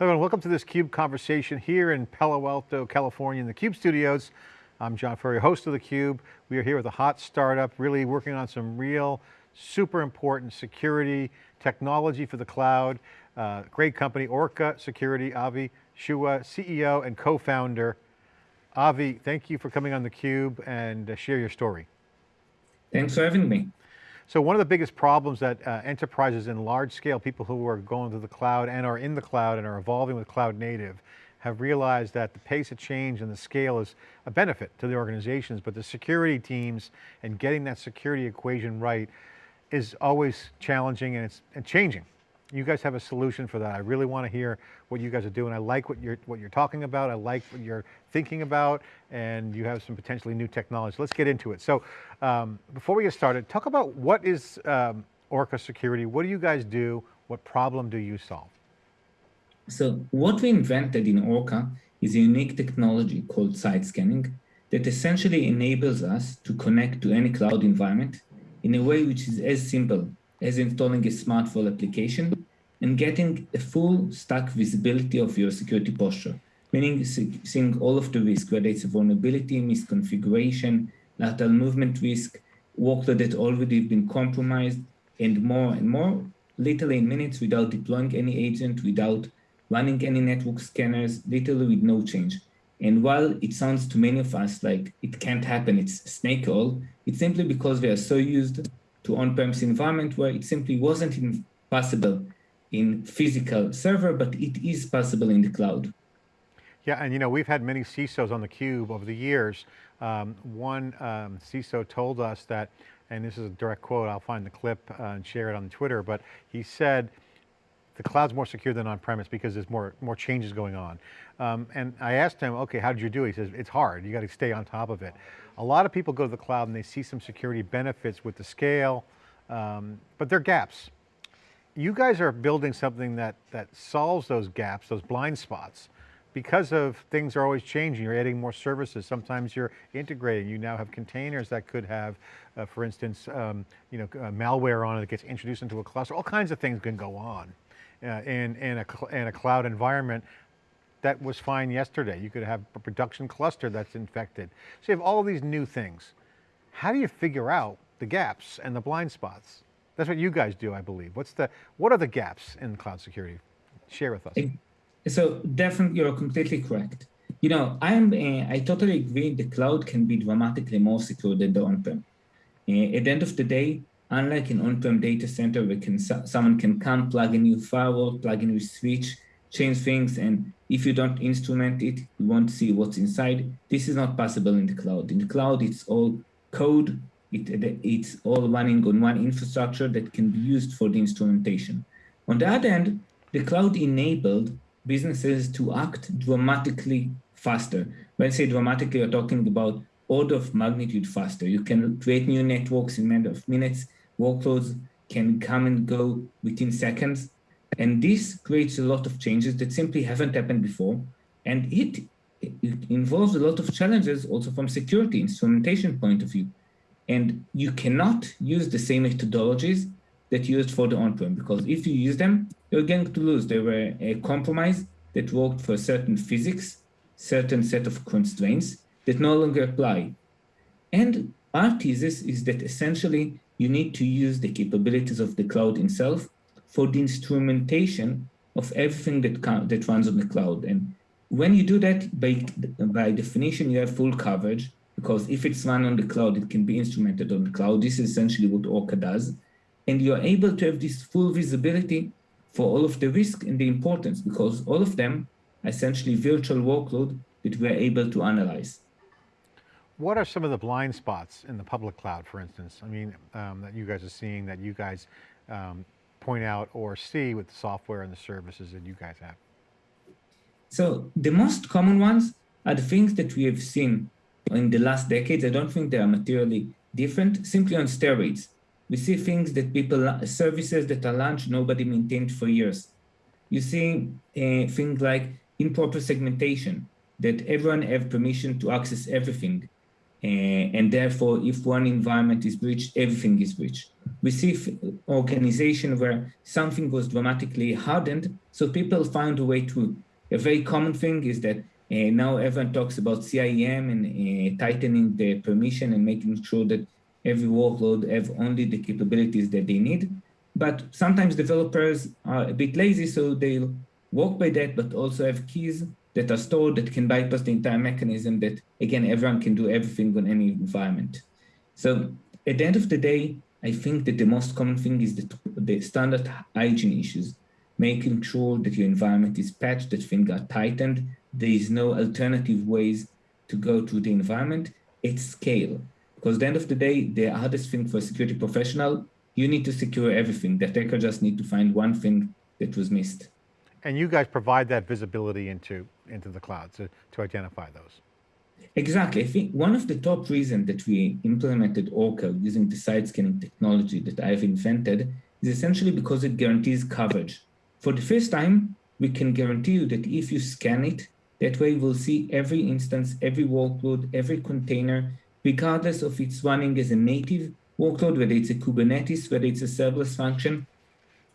And welcome to this CUBE conversation here in Palo Alto, California in the CUBE studios. I'm John Furrier, host of the Cube. We are here with a hot startup, really working on some real, super important security, technology for the cloud. Uh, great company, Orca Security, Avi Shua, CEO and co-founder. Avi, thank you for coming on theCUBE and uh, share your story. Thanks for having me. So one of the biggest problems that uh, enterprises in large scale, people who are going to the cloud and are in the cloud and are evolving with cloud native, have realized that the pace of change and the scale is a benefit to the organizations, but the security teams and getting that security equation right is always challenging and it's and changing you guys have a solution for that. I really want to hear what you guys are doing. I like what you're, what you're talking about. I like what you're thinking about and you have some potentially new technology. Let's get into it. So um, before we get started, talk about what is um, Orca Security? What do you guys do? What problem do you solve? So what we invented in Orca is a unique technology called side scanning that essentially enables us to connect to any cloud environment in a way which is as simple as installing a smartphone application and getting a full stack visibility of your security posture, meaning seeing all of the risk, whether it's a vulnerability, misconfiguration, lateral movement risk, workload that already been compromised, and more and more, literally in minutes without deploying any agent, without running any network scanners, literally with no change. And while it sounds to many of us like it can't happen, it's snake oil, it's simply because we are so used to on-premise environment where it simply wasn't possible in physical server, but it is possible in the cloud. Yeah, and you know, we've had many CISOs on the cube over the years. Um, one um, CISO told us that, and this is a direct quote, I'll find the clip uh, and share it on Twitter, but he said, the cloud's more secure than on-premise because there's more, more changes going on. Um, and I asked him, okay, how did you do? He says, it's hard, you got to stay on top of it. A lot of people go to the cloud and they see some security benefits with the scale, um, but there are gaps. You guys are building something that, that solves those gaps, those blind spots, because of things are always changing. You're adding more services. Sometimes you're integrating. You now have containers that could have, uh, for instance, um, you know, uh, malware on it that gets introduced into a cluster. All kinds of things can go on uh, in, in, a, in a cloud environment that was fine yesterday. You could have a production cluster that's infected. So you have all these new things. How do you figure out the gaps and the blind spots? That's what you guys do, I believe. What's the, what are the gaps in cloud security? Share with us. So definitely, you're completely correct. You know, I'm, uh, I totally agree the cloud can be dramatically more secure than the on-prem. Uh, at the end of the day, unlike an on-prem data center where can, someone can come, plug a new firewall, plug a new switch, change things, and if you don't instrument it, you won't see what's inside. This is not possible in the cloud. In the cloud, it's all code. It, it's all running on one infrastructure that can be used for the instrumentation. On the other hand, the cloud enabled businesses to act dramatically faster. When I say dramatically, you're talking about order of magnitude faster. You can create new networks in matter of minutes. Workloads can come and go within seconds. And this creates a lot of changes that simply haven't happened before. And it, it involves a lot of challenges also from security instrumentation point of view. And you cannot use the same methodologies that you used for the on-prem, because if you use them, you're going to lose. They were a compromise that worked for certain physics, certain set of constraints that no longer apply. And our thesis is that essentially you need to use the capabilities of the cloud itself for the instrumentation of everything that, that runs on the cloud. And when you do that, by, by definition, you have full coverage because if it's run on the cloud, it can be instrumented on the cloud. This is essentially what Orca does. And you're able to have this full visibility for all of the risk and the importance because all of them are essentially virtual workload that we're able to analyze. What are some of the blind spots in the public cloud, for instance? I mean, um, that you guys are seeing that you guys um, point out or see with the software and the services that you guys have? So the most common ones are the things that we have seen in the last decades. I don't think they are materially different, simply on steroids. We see things that people, services that are launched, nobody maintained for years. You see uh, things like improper segmentation, that everyone have permission to access everything. Uh, and therefore, if one environment is breached, everything is breached. we see organization where something was dramatically hardened, so people found a way through. A very common thing is that uh, now everyone talks about CIEM and uh, tightening the permission and making sure that every workload have only the capabilities that they need. But sometimes developers are a bit lazy, so they'll work by that, but also have keys that are stored that can bypass the entire mechanism that, again, everyone can do everything on any environment. So at the end of the day, I think that the most common thing is the, the standard hygiene issues, making sure that your environment is patched, that things are tightened, there is no alternative ways to go to the environment at scale. Because at the end of the day, the hardest thing for a security professional, you need to secure everything. The attacker just need to find one thing that was missed. And you guys provide that visibility into, into the cloud to, to identify those. Exactly. I think one of the top reasons that we implemented Orca using the side scanning technology that I've invented is essentially because it guarantees coverage. For the first time, we can guarantee you that if you scan it, that way we'll see every instance, every workload, every container, regardless of it's running as a native workload, whether it's a Kubernetes, whether it's a serverless function.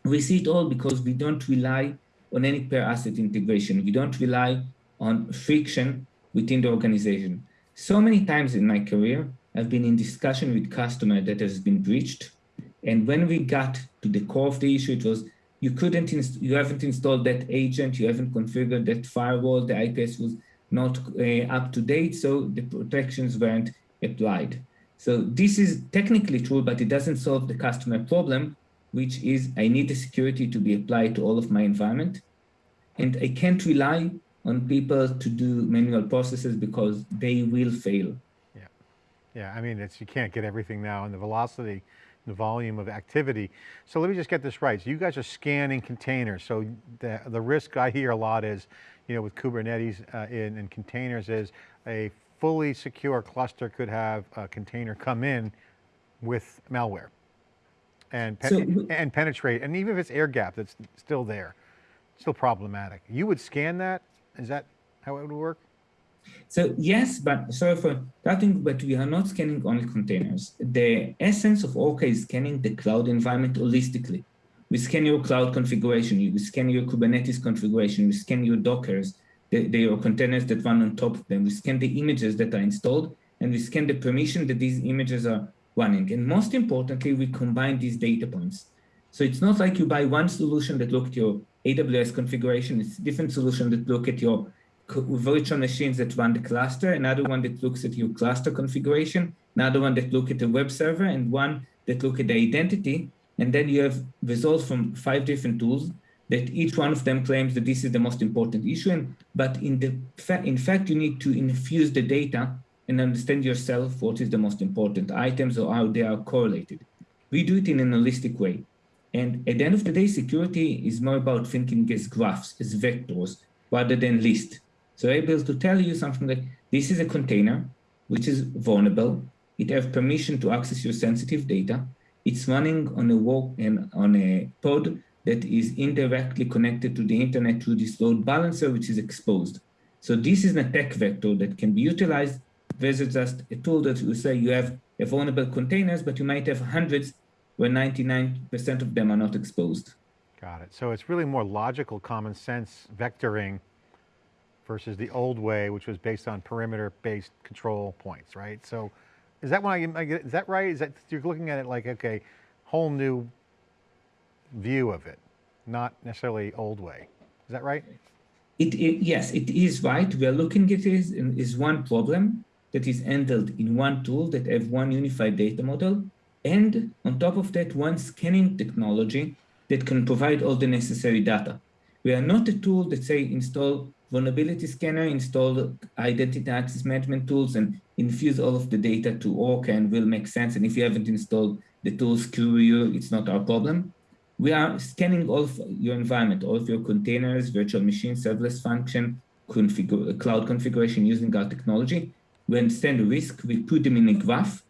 We see it all because we don't rely on any per asset integration. We don't rely on friction within the organization. So many times in my career, I've been in discussion with customer that has been breached. And when we got to the core of the issue, it was you couldn't, you haven't installed that agent, you haven't configured that firewall, the IPS was not uh, up to date, so the protections weren't applied. So this is technically true, but it doesn't solve the customer problem, which is I need the security to be applied to all of my environment. And I can't rely on people to do manual processes because they will fail. Yeah, yeah. I mean, it's you can't get everything now, and the velocity, the volume of activity. So let me just get this right. So you guys are scanning containers. So the the risk I hear a lot is, you know, with Kubernetes uh, in, in containers is a fully secure cluster could have a container come in with malware and, so, and penetrate. And even if it's air gap, that's still there, still problematic. You would scan that is that how it would work? So yes, but sorry for cutting, but we are not scanning only containers. The essence of Orca is scanning the cloud environment holistically. We scan your cloud configuration, we scan your Kubernetes configuration, we scan your Dockers, the, your containers that run on top of them, we scan the images that are installed, and we scan the permission that these images are running. And most importantly, we combine these data points. So it's not like you buy one solution that look at your AWS configuration. It's a different solution that look at your virtual machines that run the cluster, another one that looks at your cluster configuration, another one that look at the web server, and one that look at the identity. And then you have results from five different tools that each one of them claims that this is the most important issue. And, but in, the fa in fact, you need to infuse the data and understand yourself what is the most important items or how they are correlated. We do it in an holistic way. And at the end of the day, security is more about thinking as graphs, as vectors, rather than list. So able to tell you something like, this is a container, which is vulnerable. It has permission to access your sensitive data. It's running on a work and on a pod that is indirectly connected to the internet through this load balancer, which is exposed. So this is an attack vector that can be utilized versus just a tool that will say you have a vulnerable containers, but you might have hundreds where 99% of them are not exposed. Got it. So it's really more logical, common sense vectoring versus the old way, which was based on perimeter-based control points, right? So is that when I, is that right? Is that, you're looking at it like, okay, whole new view of it, not necessarily old way. Is that right? It, it, yes, it is right. We are looking at it as, is one problem that is handled in one tool that have one unified data model and on top of that, one scanning technology that can provide all the necessary data. We are not a tool that say install vulnerability scanner, install identity access management tools and infuse all of the data to Orca and will make sense. And if you haven't installed the tools, screw you, it's not our problem. We are scanning all of your environment, all of your containers, virtual machines, serverless function, configure, cloud configuration using our technology. We understand the risk, we put them in a graph,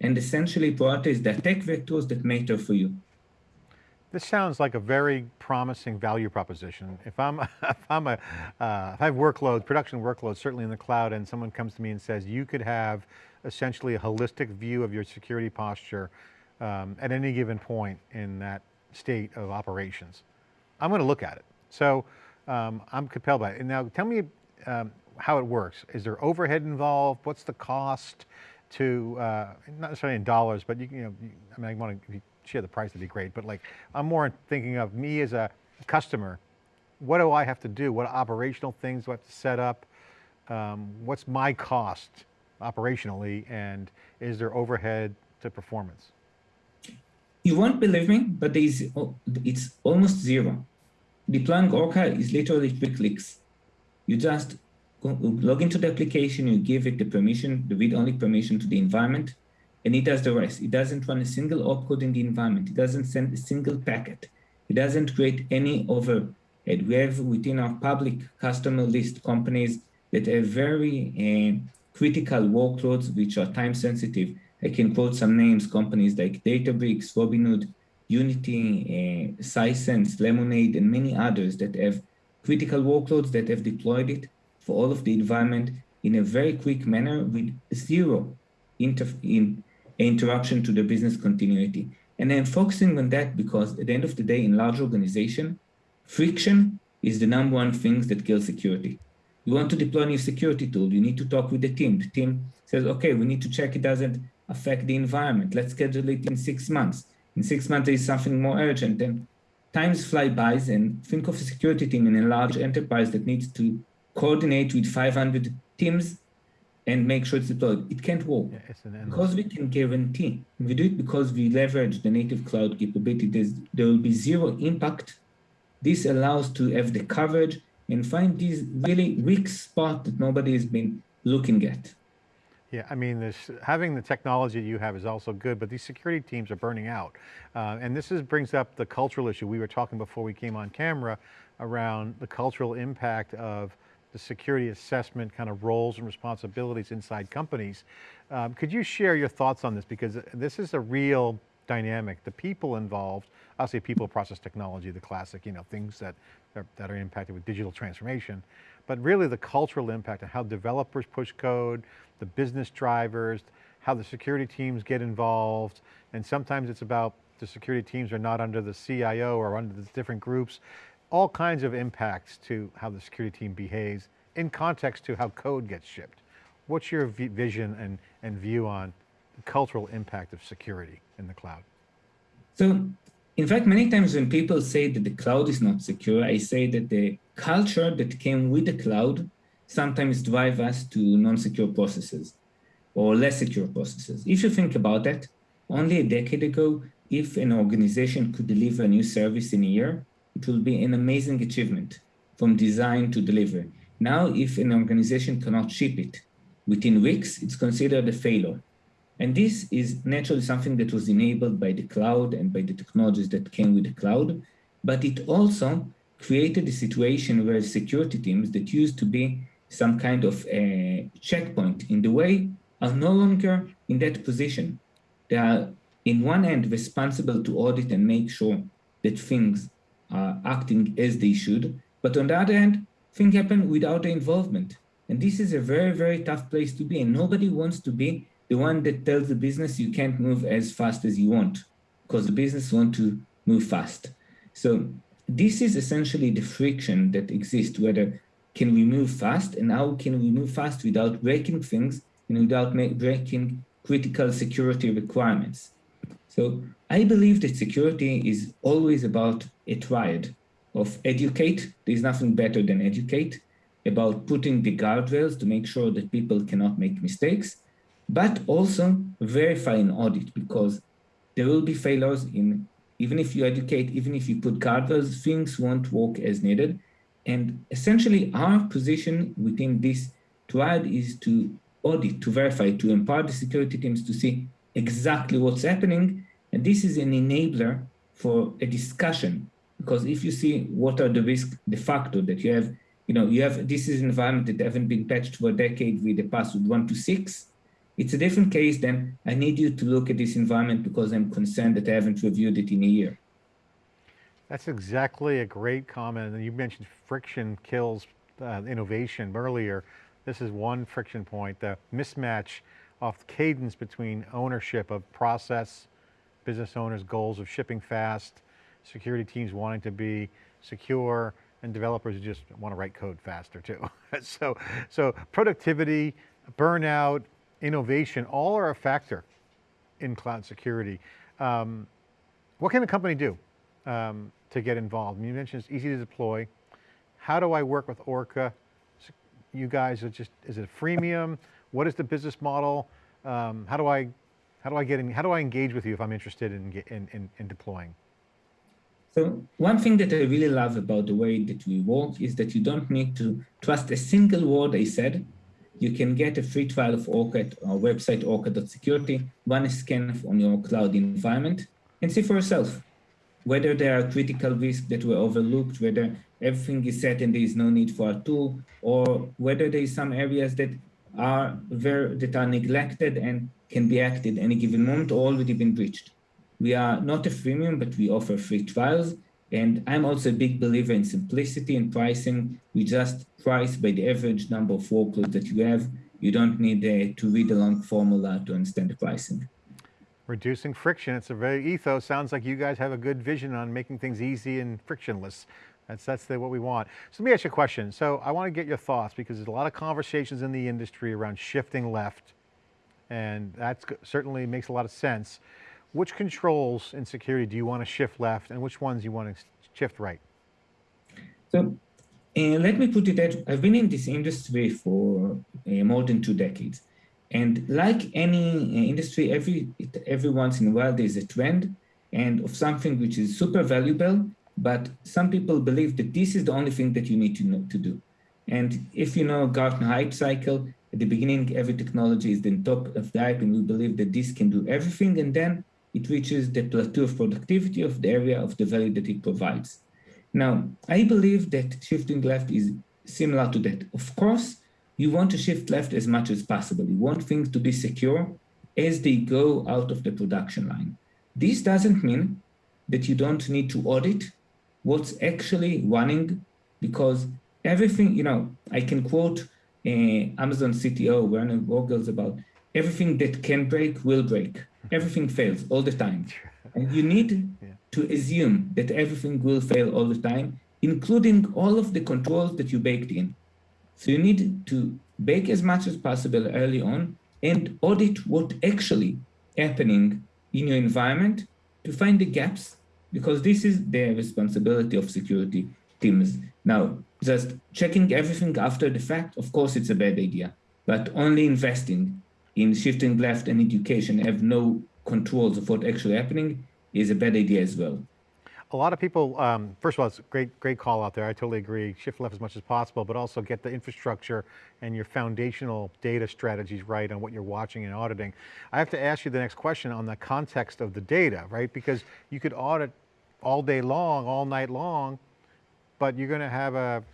and essentially prioritize the attack vectors that matter for you. This sounds like a very promising value proposition. If I'm, if I'm a, uh, if I have workloads, production workloads, certainly in the cloud, and someone comes to me and says, you could have essentially a holistic view of your security posture um, at any given point in that state of operations. I'm going to look at it. So um, I'm compelled by it. And now tell me um, how it works. Is there overhead involved? What's the cost to, uh, not necessarily in dollars, but you, you know, I mean, I want to, share the price, that'd be great. But like, I'm more thinking of me as a customer. What do I have to do? What operational things do I have to set up? Um, what's my cost operationally? And is there overhead to performance? You won't believe me, but there's, it's almost zero. Deploying Orca is literally three clicks. You just log into the application, you give it the permission, the read-only permission to the environment, and it does the rest. It doesn't run a single opcode in the environment. It doesn't send a single packet. It doesn't create any overhead. We have within our public customer list companies that have very uh, critical workloads which are time sensitive. I can quote some names, companies like Databricks, Robinhood, Unity, uh, Sisense, Lemonade, and many others that have critical workloads that have deployed it for all of the environment in a very quick manner with zero inter in interruption to the business continuity. And I'm focusing on that because at the end of the day, in large organization, friction is the number one thing that kills security. You want to deploy a new security tool, you need to talk with the team. The team says, okay, we need to check it doesn't affect the environment. Let's schedule it in six months. In six months, there is something more urgent. Then times fly by and think of a security team in a large enterprise that needs to coordinate with 500 teams and make sure it's deployed. It can't work. Yeah, because we can guarantee, we do it because we leverage the native cloud capabilities, there will be zero impact. This allows to have the coverage and find these really weak spot that nobody has been looking at. Yeah, I mean, this, having the technology you have is also good, but these security teams are burning out. Uh, and this is, brings up the cultural issue. We were talking before we came on camera around the cultural impact of the security assessment kind of roles and responsibilities inside companies. Um, could you share your thoughts on this? Because this is a real dynamic. The people involved, say people process technology, the classic, you know, things that are, that are impacted with digital transformation, but really the cultural impact and how developers push code, the business drivers, how the security teams get involved, and sometimes it's about the security teams are not under the CIO or under the different groups all kinds of impacts to how the security team behaves in context to how code gets shipped. What's your vision and, and view on the cultural impact of security in the cloud? So, in fact, many times when people say that the cloud is not secure, I say that the culture that came with the cloud sometimes drive us to non-secure processes or less secure processes. If you think about that, only a decade ago, if an organization could deliver a new service in a year, it will be an amazing achievement from design to delivery. Now, if an organization cannot ship it within weeks, it's considered a failure. And this is naturally something that was enabled by the cloud and by the technologies that came with the cloud, but it also created a situation where security teams that used to be some kind of a checkpoint in the way are no longer in that position. They are, in one end, responsible to audit and make sure that things are acting as they should. But on the other hand, things happen without the involvement. And this is a very, very tough place to be. And nobody wants to be the one that tells the business you can't move as fast as you want because the business want to move fast. So this is essentially the friction that exists, whether can we move fast and how can we move fast without breaking things and without breaking critical security requirements. So I believe that security is always about a triad of educate, there's nothing better than educate, about putting the guardrails to make sure that people cannot make mistakes, but also verify and audit because there will be failures in, even if you educate, even if you put guardrails, things won't work as needed. And essentially our position within this triad is to audit, to verify, to empower the security teams to see exactly what's happening. And this is an enabler for a discussion because if you see what are the risk de facto that you have, you know, you have, this is an environment that haven't been patched for a decade with the password one to six, it's a different case than I need you to look at this environment because I'm concerned that I haven't reviewed it in a year. That's exactly a great comment. And you mentioned friction kills uh, innovation earlier. This is one friction point, the mismatch of cadence between ownership of process business owners' goals of shipping fast, security teams wanting to be secure, and developers who just want to write code faster too. so, so productivity, burnout, innovation, all are a factor in cloud security. Um, what can a company do um, to get involved? You mentioned it's easy to deploy. How do I work with Orca? You guys are just, is it a freemium? What is the business model? Um, how do I, how do I get in, how do I engage with you if I'm interested in, in, in, in deploying? So one thing that I really love about the way that we work is that you don't need to trust a single word I said. You can get a free trial of Orca at our website, orca.security, run a scan on your cloud environment, and see for yourself whether there are critical risks that were overlooked, whether everything is set and there is no need for a tool, or whether there is some areas that are very, that are neglected and can be acted any given moment or already been breached. We are not a freemium, but we offer free trials. And I'm also a big believer in simplicity and pricing. We just price by the average number of workloads that you have. You don't need uh, to read a long formula to understand the pricing. Reducing friction, it's a very ethos. Sounds like you guys have a good vision on making things easy and frictionless. That's, that's the, what we want. So let me ask you a question. So I want to get your thoughts because there's a lot of conversations in the industry around shifting left and that certainly makes a lot of sense. Which controls in security do you want to shift left and which ones you want to shift right? So uh, let me put it that I've been in this industry for uh, more than two decades. And like any uh, industry, every, every once in a while there's a trend and of something which is super valuable, but some people believe that this is the only thing that you need to know to do. And if you know Gartner hype cycle, at the beginning, every technology is the top of the hype and we believe that this can do everything. And then it reaches the plateau of productivity of the area of the value that it provides. Now, I believe that shifting left is similar to that. Of course, you want to shift left as much as possible. You want things to be secure as they go out of the production line. This doesn't mean that you don't need to audit what's actually running because everything, you know, I can quote uh, Amazon CTO Werner Vogels about everything that can break will break everything fails all the time. And you need yeah. to assume that everything will fail all the time, including all of the controls that you baked in. So you need to bake as much as possible early on and audit what actually happening in your environment to find the gaps, because this is the responsibility of security teams. Now, just checking everything after the fact, of course, it's a bad idea, but only investing in shifting left and education have no controls of what actually happening is a bad idea as well. A lot of people, um, first of all, it's a great, great call out there. I totally agree. Shift left as much as possible, but also get the infrastructure and your foundational data strategies right on what you're watching and auditing. I have to ask you the next question on the context of the data, right? Because you could audit all day long, all night long, but you're going to have a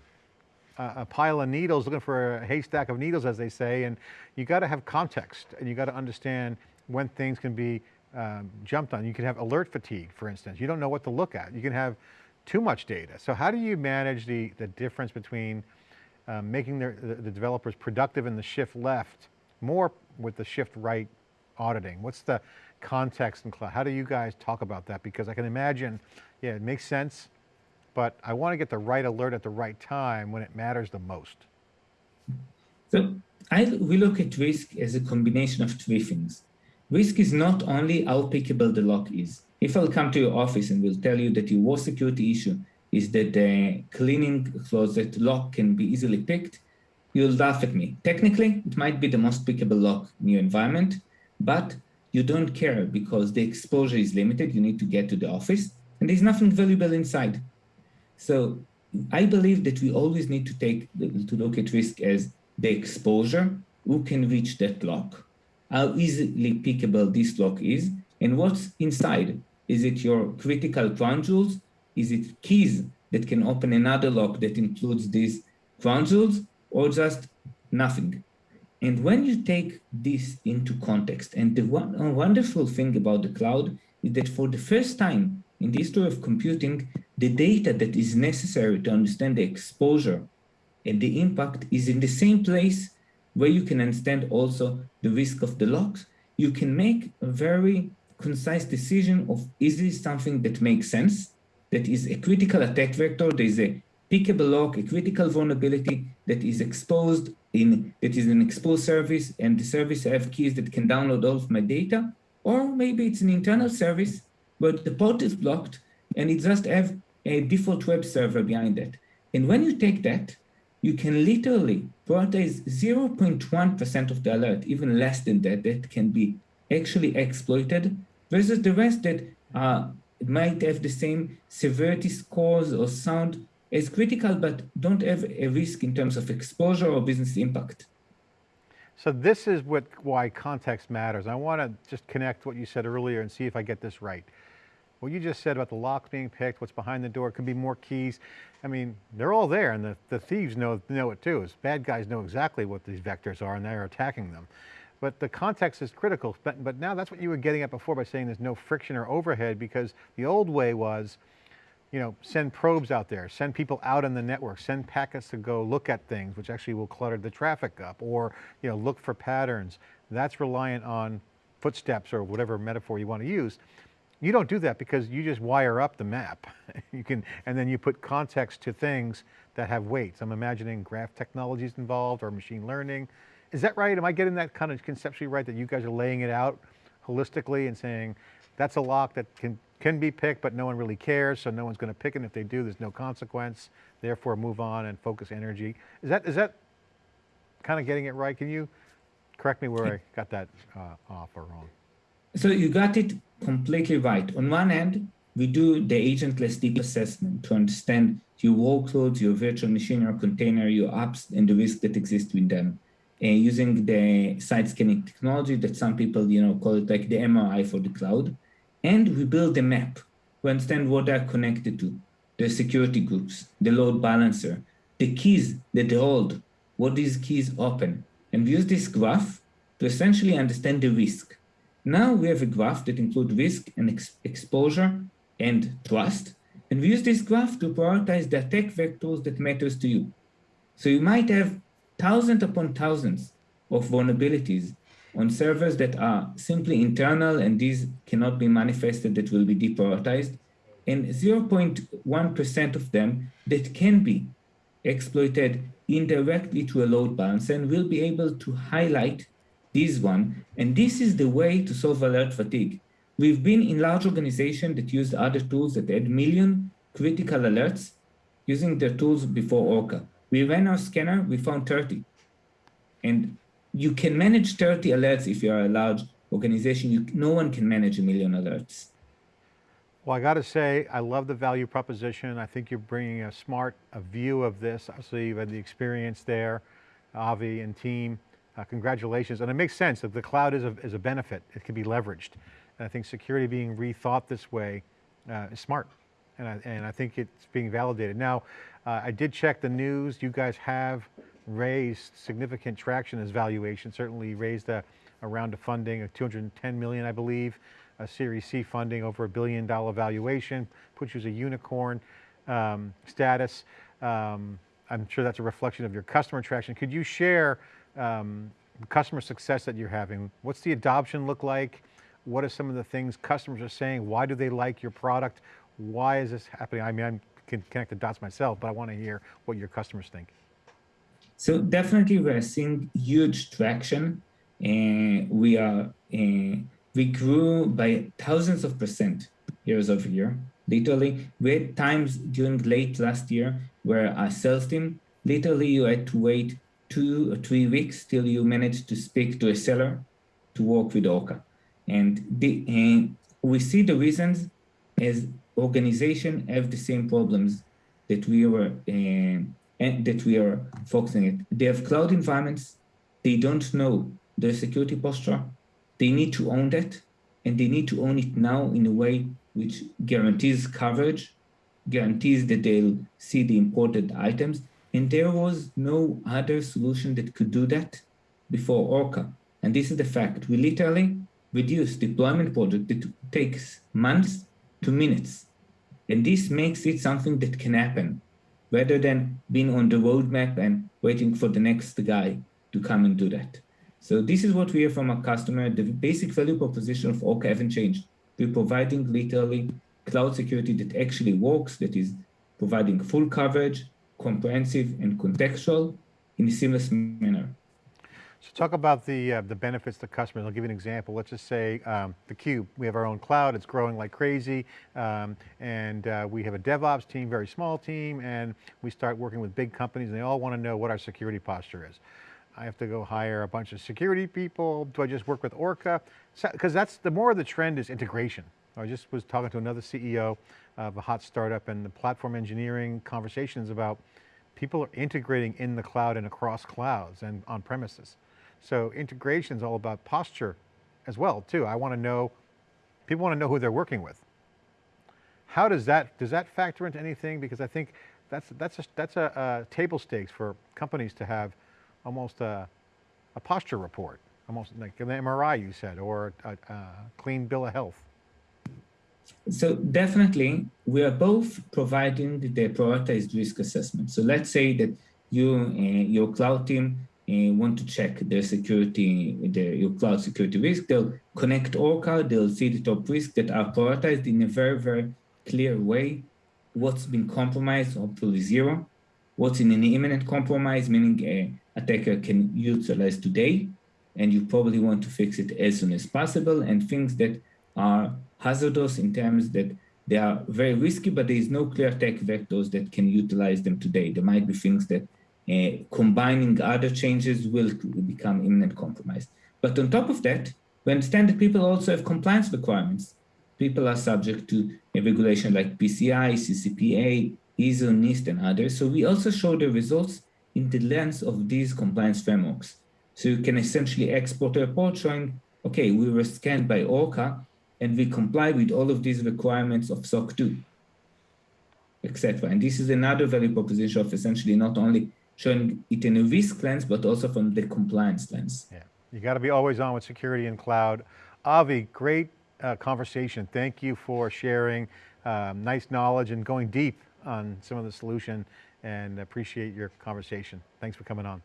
a, pile of needles, looking for a haystack of needles, as they say, and you got to have context and you got to understand when things can be um, jumped on. You can have alert fatigue, for instance. You don't know what to look at. You can have too much data. So how do you manage the, the difference between um, making the, the developers productive in the shift left, more with the shift right auditing? What's the context and cloud? How do you guys talk about that? Because I can imagine, yeah, it makes sense but I want to get the right alert at the right time when it matters the most. So I, we look at risk as a combination of three things. Risk is not only how pickable the lock is. If I'll come to your office and will tell you that your worst security issue is that the cleaning closet lock can be easily picked, you'll laugh at me. Technically, it might be the most pickable lock in your environment, but you don't care because the exposure is limited. You need to get to the office and there's nothing valuable inside. So I believe that we always need to take to look at risk as the exposure, who can reach that lock, how easily pickable this lock is, and what's inside. Is it your critical jewels? Is it keys that can open another lock that includes these jewels, or just nothing? And when you take this into context, and the one, wonderful thing about the cloud is that for the first time in the history of computing, the data that is necessary to understand the exposure and the impact is in the same place where you can understand also the risk of the locks. You can make a very concise decision of is this something that makes sense, that is a critical attack vector, there is a pickable lock, a critical vulnerability that is exposed in, that is an exposed service and the service have keys that can download all of my data, or maybe it's an internal service, but the port is blocked and it just have a default web server behind it. And when you take that, you can literally prioritize 0.1% of the alert, even less than that, that can be actually exploited versus the rest that uh, might have the same severity scores or sound as critical, but don't have a risk in terms of exposure or business impact. So this is what why context matters. I want to just connect what you said earlier and see if I get this right. What you just said about the locks being picked, what's behind the door, could be more keys. I mean, they're all there and the, the thieves know, know it too. As bad guys know exactly what these vectors are and they're attacking them. But the context is critical. But, but now that's what you were getting at before by saying there's no friction or overhead because the old way was, you know, send probes out there, send people out on the network, send packets to go look at things, which actually will clutter the traffic up, or you know, look for patterns. That's reliant on footsteps or whatever metaphor you want to use. You don't do that because you just wire up the map. you can, and then you put context to things that have weights. I'm imagining graph technologies involved or machine learning. Is that right? Am I getting that kind of conceptually right that you guys are laying it out holistically and saying that's a lock that can, can be picked, but no one really cares, so no one's going to pick it. And if they do, there's no consequence. Therefore, move on and focus energy. Is that is that kind of getting it right? Can you correct me where I got that uh, off or wrong? So you got it completely right. On one hand, we do the agentless deep assessment to understand your workloads, your virtual machine, or container, your apps, and the risk that exists with them. Uh, using the side scanning technology that some people, you know, call it like the MRI for the cloud. And we build a map to understand what they're connected to, the security groups, the load balancer, the keys that they hold, what these keys open, and we use this graph to essentially understand the risk. Now we have a graph that includes risk and ex exposure and trust. And we use this graph to prioritize the attack vectors that matters to you. So you might have thousands upon thousands of vulnerabilities on servers that are simply internal and these cannot be manifested that will be deprioritized and 0.1% of them that can be exploited indirectly to a load balancer and will be able to highlight this one. And this is the way to solve alert fatigue. We've been in large organizations that used other tools that had million critical alerts using their tools before Orca. We ran our scanner, we found 30. And you can manage 30 alerts if you're a large organization. You, no one can manage a million alerts. Well, I got to say, I love the value proposition. I think you're bringing a smart a view of this. Obviously, you've had the experience there, Avi and team. Uh, congratulations. And it makes sense that the cloud is a, is a benefit. It can be leveraged. And I think security being rethought this way uh, is smart. And I, and I think it's being validated. Now, uh, I did check the news. You guys have raised significant traction as valuation, certainly raised a, a round of funding of 210 million, I believe, a Series C funding over a billion dollar valuation, puts you as a unicorn um, status. Um, I'm sure that's a reflection of your customer traction. Could you share um, customer success that you're having. What's the adoption look like? What are some of the things customers are saying? Why do they like your product? Why is this happening? I mean, I can connect the dots myself, but I want to hear what your customers think. So definitely we're seeing huge traction and we are, uh, we grew by thousands of percent years over year. Literally, we had times during late last year where our sales team, literally you had to wait two or three weeks till you manage to speak to a seller to work with Orca. And, the, and we see the reasons as organization have the same problems that we were uh, that we are focusing it. They have cloud environments. They don't know their security posture. They need to own that, and they need to own it now in a way which guarantees coverage, guarantees that they'll see the imported items, and there was no other solution that could do that before Orca. And this is the fact. We literally reduce deployment project that takes months to minutes. And this makes it something that can happen rather than being on the roadmap and waiting for the next guy to come and do that. So this is what we hear from our customer. The basic value proposition of Orca haven't changed. We're providing literally cloud security that actually works, that is providing full coverage, comprehensive and contextual in a seamless manner. So talk about the, uh, the benefits to customers. I'll give you an example. Let's just say um, the Cube, we have our own cloud, it's growing like crazy, um, and uh, we have a DevOps team, very small team, and we start working with big companies and they all want to know what our security posture is. I have to go hire a bunch of security people. Do I just work with Orca? Because so, that's the more of the trend is integration. I just was talking to another CEO of a hot startup and the platform engineering conversations about people are integrating in the cloud and across clouds and on premises. So integration is all about posture as well too. I want to know, people want to know who they're working with. How does that, does that factor into anything? Because I think that's, that's, a, that's a, a table stakes for companies to have almost a, a posture report, almost like an MRI you said, or a, a clean bill of health. So definitely, we are both providing the prioritized risk assessment. So let's say that you, uh, your cloud team uh, want to check their security, their, your cloud security risk, they'll connect Orca, they'll see the top risks that are prioritized in a very, very clear way. What's been compromised, hopefully zero. What's in an imminent compromise, meaning a attacker can utilize today, and you probably want to fix it as soon as possible, and things that are hazardous in terms that they are very risky, but there is no clear tech vectors that can utilize them today. There might be things that uh, combining other changes will become imminent compromise. But on top of that, we understand that people also have compliance requirements. People are subject to a regulation like PCI, CCPA, ISO, NIST, and others. So we also show the results in the lens of these compliance frameworks. So you can essentially export a report showing, okay, we were scanned by ORCA and we comply with all of these requirements of SOC 2, etc. And this is another value proposition of essentially not only showing it in a risk lens, but also from the compliance lens. Yeah, you got to be always on with security and cloud. Avi, great uh, conversation. Thank you for sharing um, nice knowledge and going deep on some of the solution and appreciate your conversation. Thanks for coming on.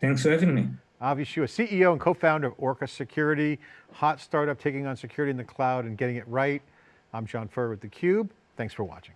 Thanks for having me. Avi Shua, CEO and co-founder of Orca Security, hot startup taking on security in the cloud and getting it right. I'm John Furrier with theCUBE. Thanks for watching.